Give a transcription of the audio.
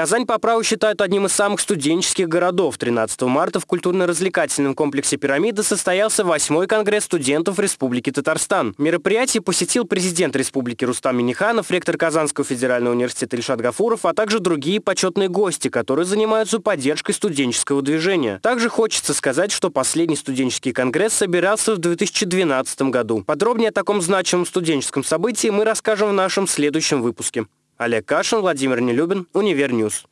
Казань по праву считают одним из самых студенческих городов. 13 марта в культурно-развлекательном комплексе «Пирамида» состоялся 8 конгресс студентов Республики Татарстан. Мероприятие посетил президент Республики Рустам Миниханов, ректор Казанского федерального университета Ильшат Гафуров, а также другие почетные гости, которые занимаются поддержкой студенческого движения. Также хочется сказать, что последний студенческий конгресс собирался в 2012 году. Подробнее о таком значимом студенческом событии мы расскажем в нашем следующем выпуске. Олег Кашин, Владимир Нелюбин, Универньюз.